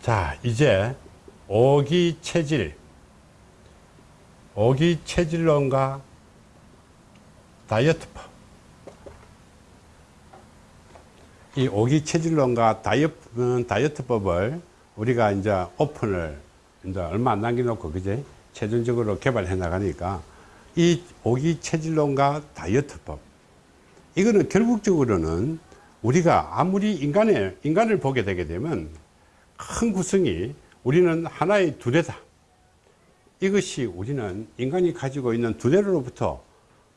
자 이제 오기 체질. 오기 체질론과 다이어트법. 이 오기 체질론과 다이어트, 다이어트법을 우리가 이제 오픈을 이제 얼마 안 남겨놓고 그제 최종적으로 개발해 나가니까 이 오기 체질론과 다이어트법. 이거는 결국적으로는 우리가 아무리 인간의 인간을 보게 되게 되면 큰 구성이 우리는 하나의 두뇌다. 이것이 우리는 인간이 가지고 있는 두뇌로부터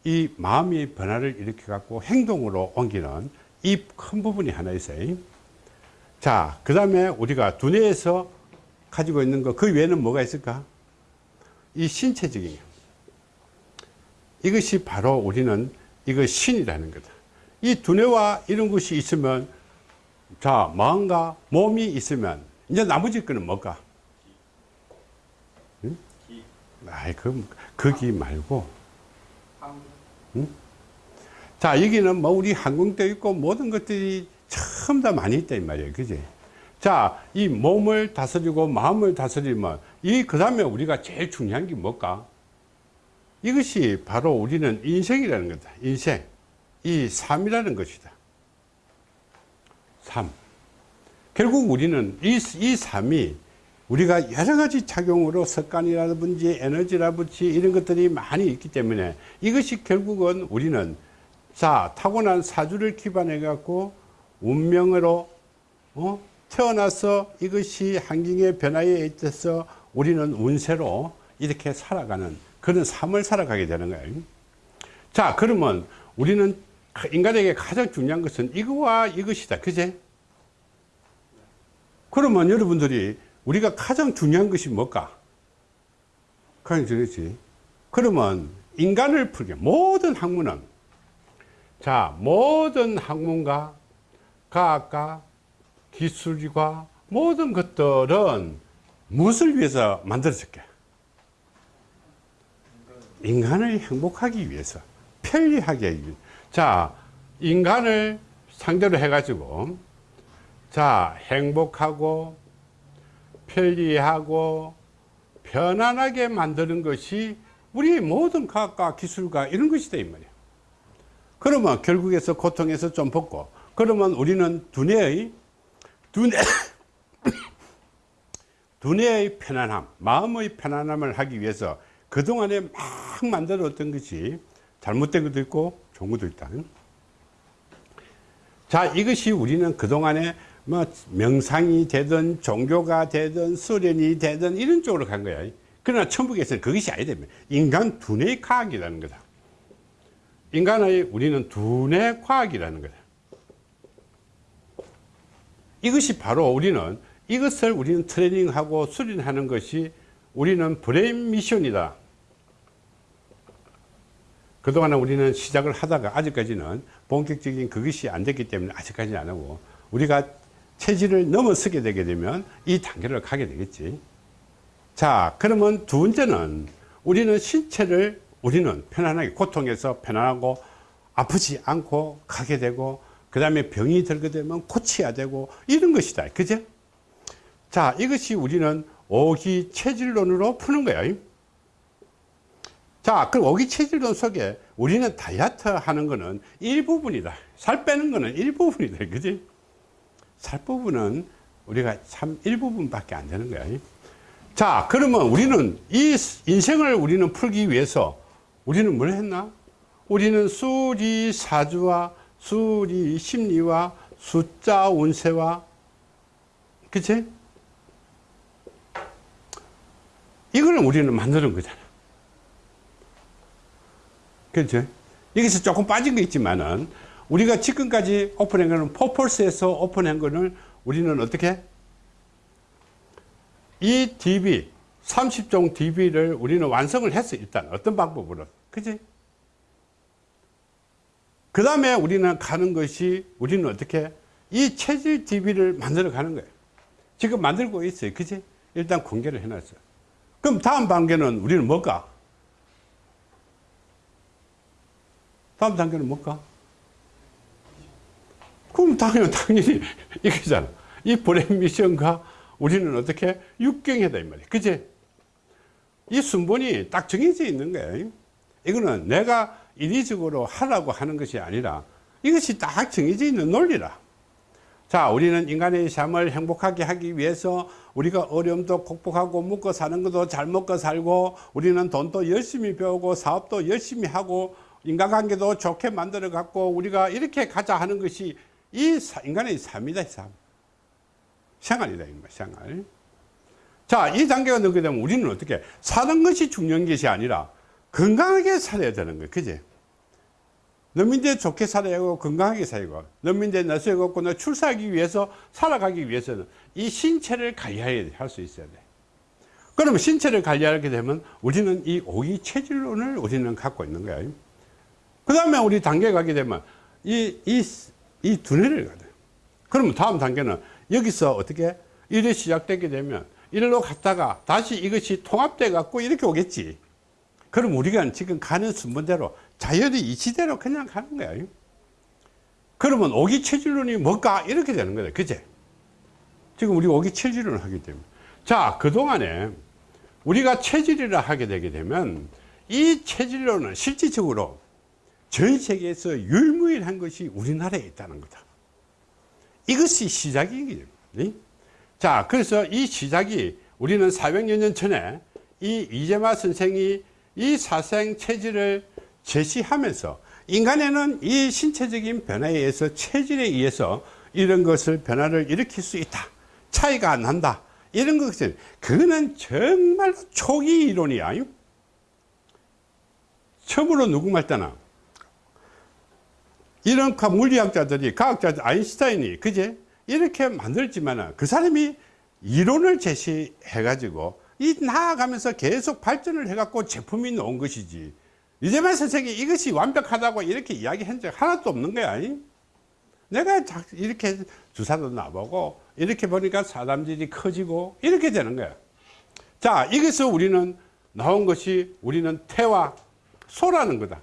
이 마음의 변화를 일으켜 갖고 행동으로 옮기는 이 큰 부분이 하나 있어요. 자그 다음에 우리가 두뇌에서 가지고 있는 거 그 외에는 뭐가 있을까? 이 신체적인 이것이 바로 우리는 이거 신이라는 거다. 이 두뇌와 이런 것이 있으면 자 마음과 몸이 있으면 이제 나머지 거는 뭘까 응? 아이 그 거기 말고. 응? 자 여기는 뭐 우리 항공도 있고 모든 것들이 참 다 많이 있다 이 말이에요. 그지? 자 이 몸을 다스리고 마음을 다스리면 이 그 다음에 우리가 제일 중요한 게 뭘까? 이것이 바로 우리는 인생이라는 거다. 인생. 이 삶이라는 것이다. 삶 결국 우리는 이, 이 삶이 우리가 여러 가지 작용으로 습관이라든지 에너지라든지 이런 것들이 많이 있기 때문에 이것이 결국은 우리는 자 타고난 사주를 기반해 갖고 운명으로 어? 태어나서 이것이 환경의 변화에 있어서 우리는 운세로 이렇게 살아가는 그런 삶을 살아가게 되는 거예요. 자 그러면 우리는 인간에게 가장 중요한 것은 이거와 이것이다. 그제 그러면 여러분들이 우리가 가장 중요한 것이 뭘까? 그렇지. 그러면 인간을 풀게 모든 학문은. 자 모든 학문과 과학과 기술과 모든 것들은 무엇을 위해서 만들어졌게? 인간을 행복하기 위해서 편리하게. 자 인간을 상대로 해 가지고 자 행복하고 편리하고 편안하게 만드는 것이 우리 모든 과학과 기술과 이런 것이다 이 말이야. 그러면 결국에서 고통에서 좀 벗고 그러면 우리는 두뇌의 두뇌 두뇌의 편안함 마음의 편안함을 하기 위해서 그동안에 막 만들었던 것이 잘못된 것도 있고 좋은 것도 있다. 자 이것이 우리는 그동안에 뭐 명상이 되든 종교가 되든 수련이 되든 이런 쪽으로 간 거야. 그러나 천북에서는 그것이 아니다 인간 두뇌 과학이라는 거다. 인간의 우리는 두뇌 과학이라는 거다. 이것이 바로 우리는 이것을 우리는 트레이닝하고 수련하는 것이 우리는 brain mission이다. 그동안 우리는 시작을 하다가 아직까지는 본격적인 그것이 안 됐기 때문에 아직까지 안 하고 우리가 체질을 넘어서게 되게 되면 이 단계를 가게 되겠지. 자 그러면 두 번째는 우리는 신체를 우리는 편안하게 고통에서 편안하고 아프지 않고 가게 되고 그 다음에 병이 들게 되면 고쳐야 되고 이런 것이다. 그죠 자 이것이 우리는 오기 체질론으로 푸는 거야. 자 그럼 오기 체질론 속에 우리는 다이어트 하는 거는 일부분이다. 살 빼는 거는 일부분이다. 그지 살 부분은 우리가 참 일부분밖에 안 되는 거야. 자 그러면 우리는 이 인생을 우리는 풀기 위해서 우리는 뭘 했나? 우리는 수리 사주와 수리 심리와 숫자 운세와 그치? 이거는 우리는 만드는 거잖아. 그렇죠 여기서 조금 빠진 거 있지만은 우리가 지금까지 오픈한 거는 포폴스에서 오픈한 거는 우리는 어떻게? 이 DB 30종 DB를 우리는 완성을 했어 일단. 어떤 방법으로. 그지? 그 다음에 우리는 가는 것이 우리는 어떻게? 이 체질 DB를 만들어 가는 거예요. 지금 만들고 있어요. 그지? 일단 공개를 해놨어요. 그럼 다음 단계는 우리는 뭘까? 다음 단계는 뭘까 그럼 당연히, 당연히 이거잖아. 이 brain mission과 우리는 어떻게 육경이다 이 말이야. 그지 이 순번이 딱 정해져 있는 거예요 이거는 내가 인위적으로 하라고 하는 것이 아니라 이것이 딱 정해져 있는 논리라. 자 우리는 인간의 삶을 행복하게 하기 위해서 우리가 어려움도 극복하고 먹고 사는 것도 잘 먹고 살고 우리는 돈도 열심히 배우고 사업도 열심히 하고 인간관계도 좋게 만들어 갖고 우리가 이렇게 가자 하는 것이 이 사- 인간의 삶이다 삶. 생활이다 이 말, 생활. 자 이 단계가 넘게 되면 우리는 어떻게 사는 것이 중요한 것이 아니라 건강하게 살아야 되는 거예요. 그지? 너민대 좋게 살아야 하고 건강하게 살고 너민대 나서야 걷고 너 출사하기 위해서 살아가기 위해서는 이 신체를 관리해야 할수 있어야 돼. 그러면 신체를 관리하게 되면 우리는 이 오기 체질론을 우리는 갖고 있는 거야. 그 다음에 우리 단계 가게 되면 이, 이, 이 두뇌를 가야 돼 그러면 다음 단계는 여기서 어떻게 일이 시작되게 되면 일로 갔다가 다시 이것이 통합돼 갖고 이렇게 오겠지. 그럼 우리가 지금 가는 순번대로 자연의 이치대로 그냥 가는 거야. 그러면 오기 체질론이 뭘까? 이렇게 되는 거다. 그제? 지금 우리 오기 체질론을 하기 때문에 자 그동안에 우리가 체질이라 하게 되게 되면 이 체질론은 실질적으로 전 세계에서 유일무이한 것이 우리나라에 있다는 거다. 이것이 시작이거든요. 자 그래서 이 시작이 우리는 400여 년 전에 이 이재마 선생이 이 사생 체질을 제시하면서 인간에는 이 신체적인 변화에 의해서 체질에 의해서 이런 것을 변화를 일으킬 수 있다. 차이가 안 난다. 이런 것은 그거는 정말 초기 이론이야. 처음으로 누구 말따나 이런 과- 물리학자들이 과학자 아인슈타인이 그제 이렇게 만들지만 그 사람이 이론을 제시해 가지고 이 나아가면서 계속 발전을 해 갖고 제품이 나온 것이지. 이재만 선생이 이것이 완벽하다고 이렇게 이야기한 적 하나도 없는 거야. 이? 내가 자- 이렇게 주사도 놔보고 이렇게 보니까 사람들이 커지고 이렇게 되는 거야. 자 여기서 우리는 나온 것이 우리는 태와 소라는 거다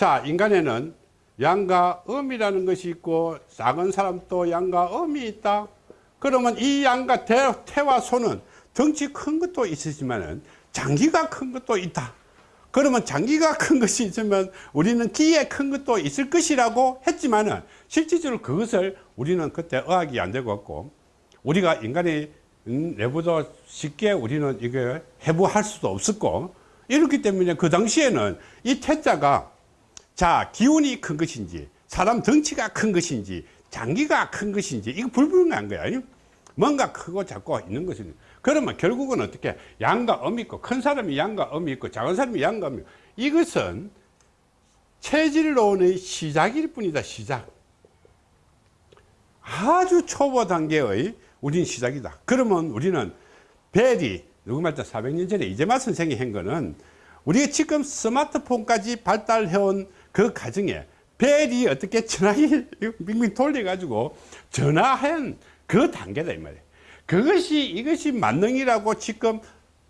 자 인간에는 양과 음이라는 것이 있고 작은 사람도 양과 음이 있다. 그러면 이 양과 대, 태와 소는 덩치 큰 것도 있으지만 장기가 큰 것도 있다. 그러면 장기가 큰 것이 있으면 우리는 기에 큰 것도 있을 것이라고 했지만 은 실질적으로 그것을 우리는 그때 의학이 안 되고 없고 우리가 인간의 음, 내부도 쉽게 우리는 이게 해부할 수도 없었고 이렇기 때문에 그 당시에는 이 태자가 자 기운이 큰 것인지 사람 덩치가 큰 것인지 장기가 큰 것인지 이거 불분명한 거야 아니? 뭔가 크고 작고 있는 것이 그러면 결국은 어떻게? 양과 음이 있고 큰 사람이 양과 음이 있고 작은 사람이 양과 음이 있고. 이것은 체질론의 시작일 뿐이다 시작. 아주 초보 단계의 우린 시작이다. 그러면 우리는 벨이 누구 말자 400년 전에 이재마 선생이 한 거는 우리가 지금 스마트폰까지 발달해온 그 과정에 벨이 어떻게 전화기 빙빙 돌려가지고 전화한 그 단계다 이 말이에요. 그것이 이것이 만능이라고 지금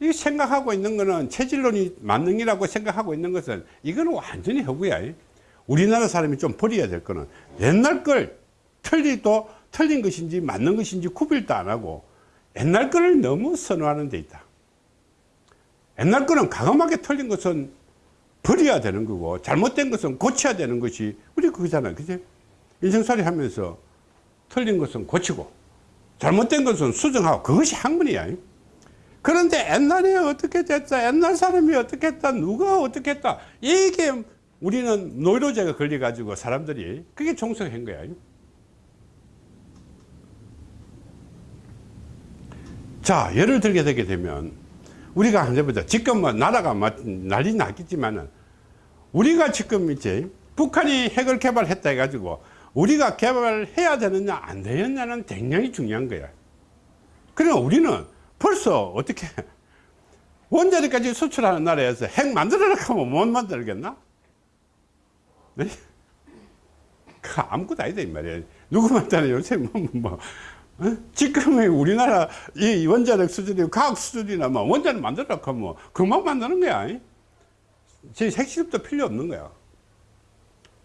이 생각하고 있는 거는 체질론이 만능이라고 생각하고 있는 것은 이거는 완전히 허구야. 우리나라 사람이 좀 버려야 될 거는 옛날 걸 틀리도 틀린 것인지 맞는 것인지 구별도 안 하고 옛날 거를 너무 선호하는 데 있다. 옛날 거는 가감하게 틀린 것은 버려야 되는 거고 잘못된 것은 고쳐야 되는 것이 우리 그거잖아 그지 인생살이 하면서 틀린 것은 고치고 잘못된 것은 수정하고 그것이 학문이야. 그런데 옛날에 어떻게 됐다 옛날 사람이 어떻게 했다 누가 어떻게 했다 이게 우리는 노이로제가 걸려 가지고 사람들이 그게 종속한 거야. 자 예를 들게 되게 되면 우리가 해보자 지금 뭐 나라가 막 난리 났겠지만은 우리가 지금 이제 북한이 핵을 개발했다 해가지고 우리가 개발해야 되느냐 안 되느냐는 굉장히 중요한 거야 그러나 우리는 벌써 어떻게 원자력까지 수출하는 나라에서 핵 만들어라 하면 못 만들겠나? 네? 그 아무것도 아니다 이 말이야 누구 만드나 요새 뭐, 뭐 어? 지금의 우리나라 이 원자력 수준이 과학 수준이나 뭐 원자력 만들어라 하면 그만 만드는 거야 제 핵실험도 필요 없는 거야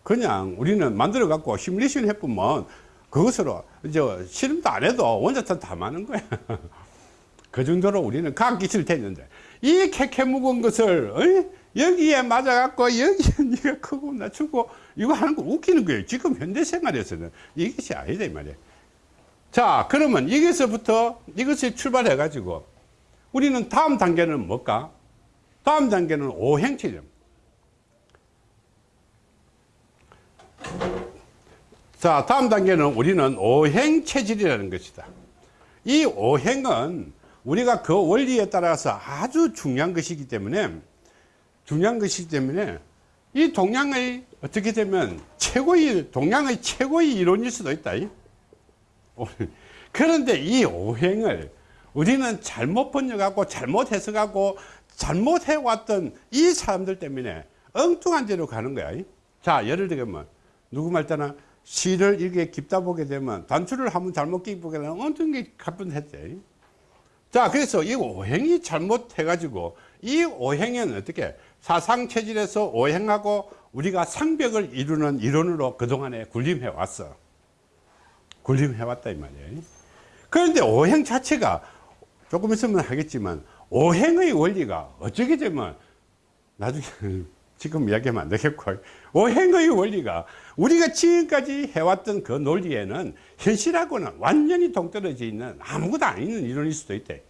그냥 우리는 만들어 갖고 시뮬레이션 해보면 그것으로 이제 실험도 안 해도 원자탄 다 많은 거야. 그 정도로 우리는 과학 기술이 됐는데 이 캐캐 묵은 것을 어이? 여기에 맞아갖고 여기에 네가 크고 낮추고 이거 하는 거 웃기는 거예요. 지금 현대 생활에서는 이것이 아니다 이 말이에요. 자 그러면 여기서부터 이것을 출발해 가지고 우리는 다음 단계는 뭘까? 다음 단계는 오행체죠. 자 다음 단계는 우리는 오행체질이라는 것이다. 이 오행은 우리가 그 원리에 따라서 아주 중요한 것이기 때문에 중요한 것이기 때문에 이 동양의 어떻게 되면 최고의 동양의 최고의 이론일 수도 있다. 그런데 이 오행을 우리는 잘못 번역하고 잘못 해석하고 잘못 해왔던 이 사람들 때문에 엉뚱한 데로 가는 거야. 자, 예를 들면 누구 말따나 시를 이렇게 깊다 보게 되면 단추를 한번 잘못 끼보게 되면 엉뚱하게 가뿐했지. 자, 그래서 이 오행이 잘못해 가지고 이 오행은 어떻게 사상 체질에서 오행하고 우리가 상벽을 이루는 이론으로 그동안에 군림해 왔어. 군림해 왔다 이 말이에요. 그런데 오행 자체가 조금 있으면 하겠지만 오행의 원리가 어떻게 되면 나중에 지금 이야기하면 안 되겠고 오행의 원리가 우리가 지금까지 해왔던 그 논리에는 현실하고는 완전히 동떨어져 있는 아무것도 안 있는 이론일 수도 있대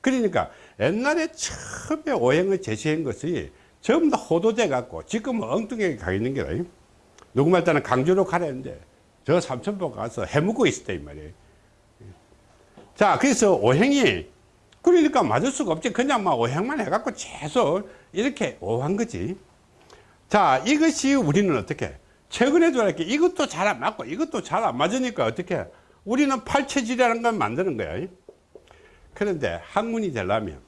그러니까 옛날에 처음에 오행을 제시한 것이 전부 다 호도돼 갖고 지금은 엉뚱하게 가 있는 게 누구 말따는 강주로 가려는데 저 삼천포 가서 해먹고 있었다 이 말이에요. 자 그래서 오행이 그러니까 맞을 수가 없지. 그냥 막 오행만 해갖고 계속 이렇게 오한 거지. 자 이것이 우리는 어떻게 최근에도 이렇게 이것도 잘 안 맞고 이것도 잘 안 맞으니까 어떻게 우리는 팔체질이라는 걸 만드는 거야. 그런데 학문이 되려면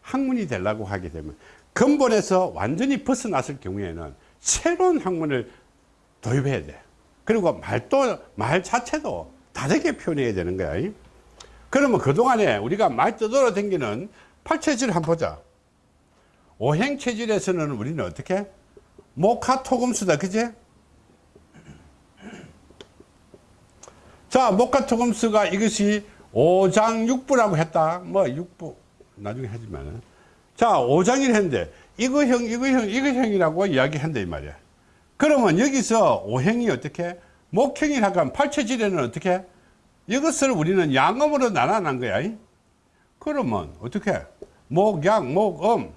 학문이 되려고 하게 되면 근본에서 완전히 벗어났을 경우에는 새로운 학문을 도입해야 돼 그리고 말도 말 자체도 다르게 표현해야 되는 거야 그러면 그동안에 우리가 말 떠돌아 댕기는 팔체질 한번 보자. 오행체질에서는 우리는 어떻게? 모카토금수다 그제 자 모카토금수가 이것이 오장육부라고 했다. 뭐 육부. 나중에 하지만 자 오장이를 했는데 이거형 이거형 이거형이라고 이야기한다 이 말이야 그러면 여기서 오행이 어떻게 목형이라고 하면 팔체질에는 어떻게 이것을 우리는 양음으로 나눠난 거야 그러면 어떻게 목양 목음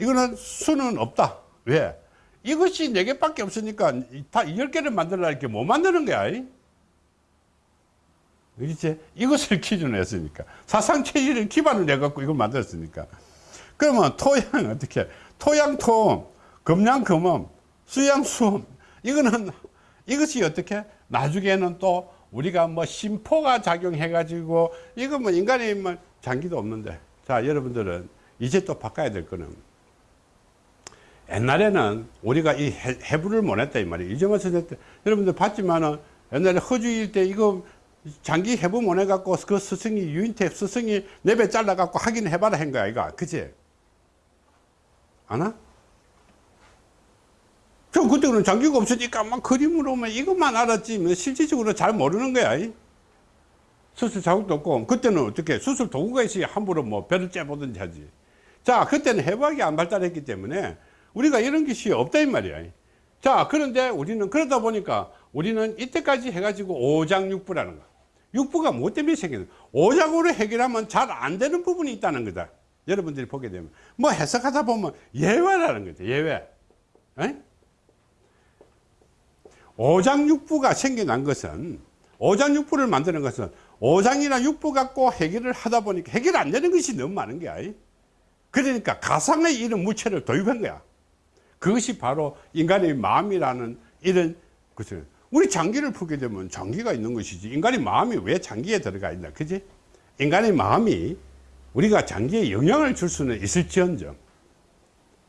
이거는 수는 없다 왜 이것이 네 개밖에 없으니까 다 10개를 만들라 이렇게 못 만드는 거야 그렇지? 이것을 기준으로 했으니까. 사상 체질을 기반을 해갖고 이걸 만들었으니까. 그러면 토양, 어떻게? 토양, 토음, 금양, 금음, 수양, 수음. 이거는, 이것이 어떻게? 나중에는 또 우리가 뭐 심포가 작용해 가지고, 이거 뭐 인간의 뭐 장기도 없는데. 자, 여러분들은 이제 또 바꿔야 될 거는, 옛날에는 우리가 이 해부를 못 했다, 이 말이에요. 이정환 선생 때, 여러분들 봤지만은 옛날에 허주일 때 이거 장기 해부 못 해 갖고 그 스승이 유인태 스승이 내배 잘라 갖고 하긴 해봐라 한 거야 이거 그치? 아나? 저 그때는 장기가 없으니까 막 그림으로 만 이것만 알았지 뭐 실질적으로 잘 모르는 거야. 수술 자국도 없고. 그때는 어떻게 수술 도구가 있어야 함부로 뭐 배를 째보든지 하지. 자 그때는 해부학이 안 발달했기 때문에 우리가 이런 것이 없다 이 말이야. 자 그런데 우리는 그러다 보니까 우리는 이때까지 해가지고 오장육부라는 거 육부가 뭐 때문에 생기는 오장으로 해결하면 잘 안 되는 부분이 있다는 거다. 여러분들이 보게 되면. 뭐 해석하다 보면 예외라는 거죠 예외. 에? 오장육부가 생겨난 것은 오장육부를 만드는 것은 오장이나 육부 갖고 해결을 하다 보니까 해결 안 되는 것이 너무 많은 거야 그러니까 가상의 이런 무체를 도입한 거야. 그것이 바로 인간의 마음이라는 이런 것을. 우리 장기를 풀게 되면 장기가 있는 것이지 인간의 마음이 왜 장기에 들어가 있나 그지? 인간의 마음이 우리가 장기에 영향을 줄 수는 있을지언정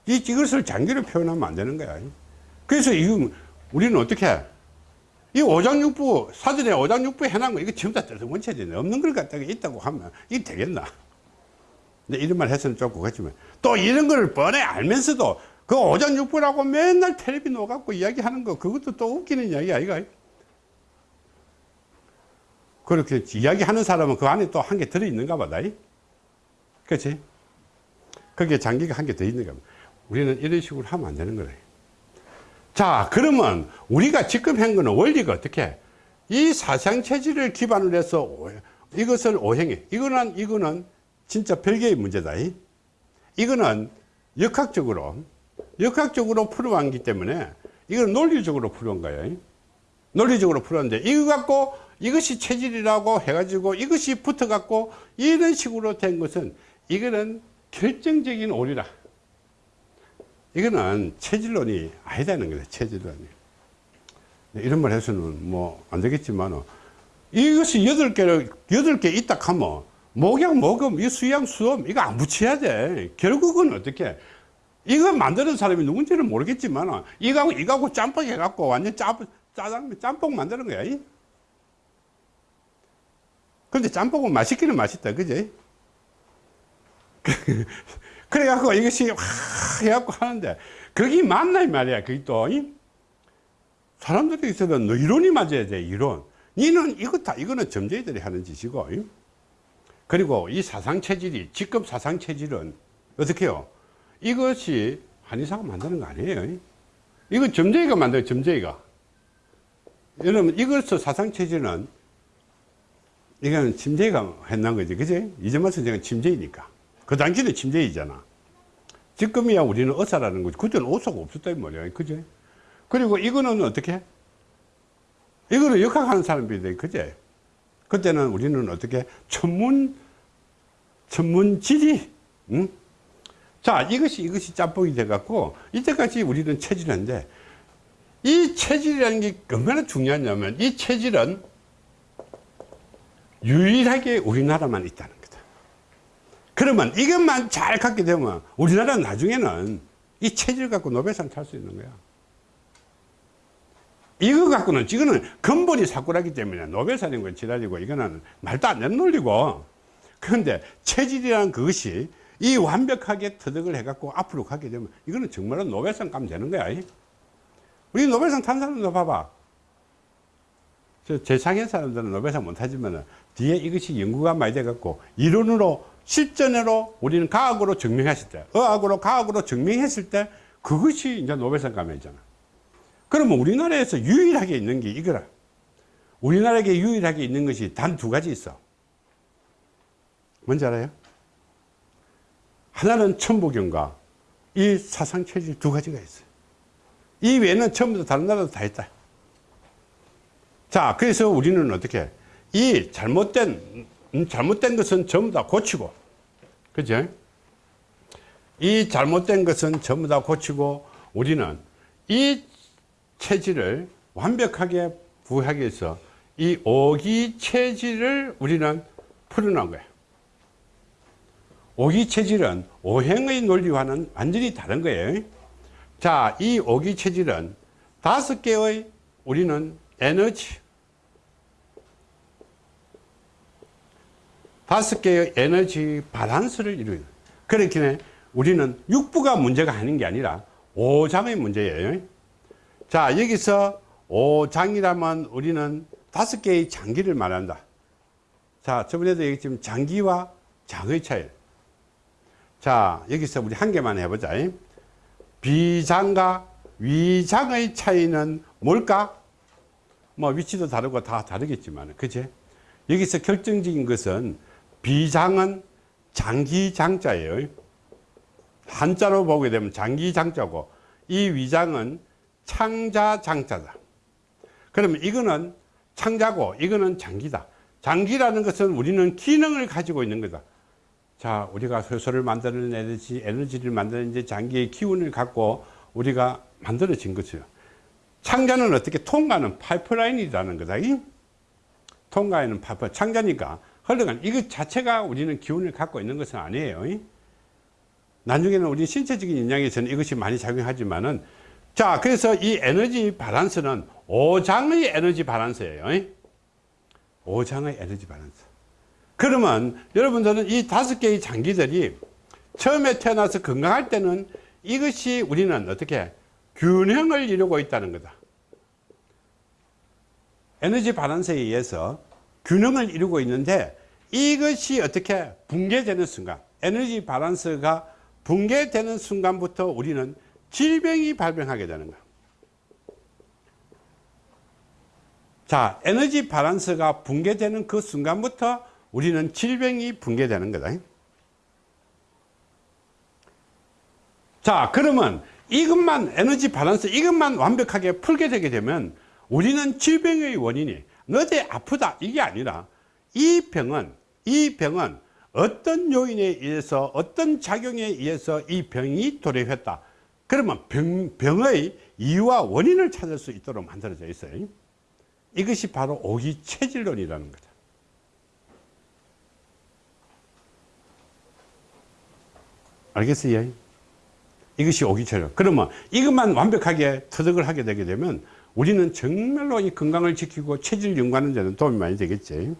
이, 이것을 장기로 표현하면 안 되는 거야. 그래서 이 우리는 어떻게 해? 이 오장육부 사전에 오장육부 해놓은 거 이거 전부 다 뜯어원체제 없는 걸 갖다가 있다고 하면 이게 되겠나 근데 이런 말 해서는 조금 그렇지만 또 이런 걸 뻔히 알면서도 그 오장육부라고 맨날 텔레비 놓아갖고 이야기하는 거 그것도 또 웃기는 이야기 아이가 그렇게 이야기하는 사람은 그 안에 또 한 개 들어있는가 보다. 그렇지? 거기에 장기가 한 개 더 있는가 보다. 우리는 이런 식으로 하면 안 되는 거래. 자, 그러면 우리가 지금 한 거는 원리가 어떻게? 이 사상체질을 기반으로 해서 오- 이것을 오행해. 이거는, 이거는 진짜 별개의 문제다. 이거는 역학적으로, 역학적으로 풀어왔기 때문에 이건 논리적으로 풀어온 거예요. 논리적으로 풀었는데 이거 갖고 이것이 체질이라고 해가지고 이것이 붙어갖고 이런 식으로 된 것은 이거는 결정적인 오리라. 이거는 체질론이 아니다는 거다. 체질론이. 네, 이런 말 해서는 뭐 안 되겠지만 이것이 여덟 개를 여덟 개 있다 하면 목양 목음 이 수양 수음 이거 안 붙여야 돼. 결국은 어떻게 이거 만드는 사람이 누군지는 모르겠지만 이거하고 이거하고 짬뽕 해갖고 완전 짬 짜장 짬뽕 만드는 거야. 이? 근데 짬뽕은 맛있기는 맛있다, 그지? 그래갖고 이것이 확 해갖고 하는데 그게 맞나 이 말이야. 그게 또 이? 사람들이 있어도 너 이론이 맞아야 돼. 이론. 니는 이거 다 이거는 점쟁이들이 하는 짓이고. 이? 그리고 이 사상 체질이 직급 사상 체질은 어떻게 해요? 이것이 한의사가 만드는 거 아니에요. 이? 이거 점쟁이가 만들어요. 점쟁이가. 여러분 이것을 사상 체질은 이거는 침제가 했는 거지, 그지? 이제만 선생은 침제이니까. 그 당시는 침제이잖아. 지금이야 우리는 어사라는 거지. 그때는 어사가 없었다, 이 말이야. 그지? 그리고 이거는 어떻게? 이거는 역학하는 사람들이 돼, 그지? 그때는 우리는 어떻게? 천문, 천문지리, 응? 자, 이것이, 이것이 짬뽕이 돼 갖고, 이때까지 우리는 체질인데, 이 체질이라는 게 얼마나 중요하냐면, 이 체질은 유일하게 우리나라만 있다는. 그러면 이것만 잘 갖게 되면 우리나라 는 나중에는 이 체질 갖고 노벨상 탈 수 있는 거야. 이거 갖고는 이거는 근본이 사고라기 때문에 노벨상인 건 지랄이고 이거는 말도 안 되는 논리고 그런데 체질이라는 그것이 이 완벽하게 터득을 해갖고 앞으로 가게 되면 이거는 정말로 노벨상 가면 되는 거야. 우리 노벨상 탄 사람도 봐봐. 저 제상의 사람들은 노벨상 못하지만 뒤에 이것이 연구가 많이 돼갖고 이론으로 실전으로 우리는 과학으로 증명했을 때 의학으로 과학으로 증명했을 때 그것이 이제 노벨상 감이잖아. 그러면 우리나라에서 유일하게 있는 게 이거라. 우리나라에 유일하게 있는 것이 단 두 가지 있어. 뭔지 알아요? 하나는 천부경과 이 사상체질 두 가지가 있어요 이 외에는 전부 다 다른 나라도 다 있다. 자, 그래서 우리는 어떻게 이 잘못된 음, 잘못된 것은 전부 다 고치고, 그죠? 이 잘못된 것은 전부 다 고치고 우리는 이 체질을 완벽하게 부하기 위해서 이 오기 체질을 우리는 풀어놓은 거예요. 오기 체질은 오행의 논리와는 완전히 다른 거예요. 자, 이 오기 체질은 다섯 개의 우리는 에너지 다섯 개의 에너지 밸런스를 이루는. 그렇기 우리는 육부가 문제가 아닌 게 아니라 오장의 문제예요. 자 여기서 오장이라면 우리는 다섯 개의 장기를 말한다. 자 저번에도 얘기했지만 장기와 장의 차이. 자 여기서 우리 한 개만 해보자. 비장과 위장의 차이는 뭘까? 뭐 위치도 다르고 다 다르겠지만 그치? 여기서 결정적인 것은 비장은 장기장자예요 한자로 보게 되면 장기장자고 이 위장은 창자장자다 그러면 이거는 창자고 이거는 장기다 장기라는 것은 우리는 기능을 가지고 있는 거다 자 우리가 효소를 에너지 에너지를 만드는 이제 장기의 기운을 갖고 우리가 만들어진 것이요 창자는 어떻게 통과하는 파이프라인이라는 거다. 이? 통과하는 파이프, 창자니까 흘러간 이것 자체가 우리는 기운을 갖고 있는 것은 아니에요. 이? 나중에는 우리 신체적인 영향에서는 이것이 많이 작용하지만은 자, 그래서 이 에너지 바란스는 오장의 에너지 바란스예요. 이? 오장의 에너지 바란스. 그러면 여러분들은 이 다섯 개의 장기들이 처음에 태어나서 건강할 때는 이것이 우리는 어떻게 균형을 이루고 있다는 거다. 에너지 바란스에 의해서 균형을 이루고 있는데 이것이 어떻게 붕괴되는 순간 에너지 바란스가 붕괴되는 순간부터 우리는 질병이 발병하게 되는 거야. 자 에너지 바란스가 붕괴되는 그 순간부터 우리는 질병이 붕괴되는 거다. 자 그러면 이것만 에너지 바란스 이것만 완벽하게 풀게 되게 되면 우리는 질병의 원인이 너대 아프다. 이게 아니라 이 병은 이 병은 어떤 요인에 의해서 어떤 작용에 의해서 이 병이 도래했다. 그러면 병, 병의 이유와 원인을 찾을 수 있도록 만들어져 있어요. 이것이 바로 오기 체질론이라는 거다 알겠어요? 이것이 오기체질 그러면 이것만 완벽하게 터득을 하게 되게 되면 우리는 정말로 이 건강을 지키고 체질 연구하는 데는 도움이 많이 되겠지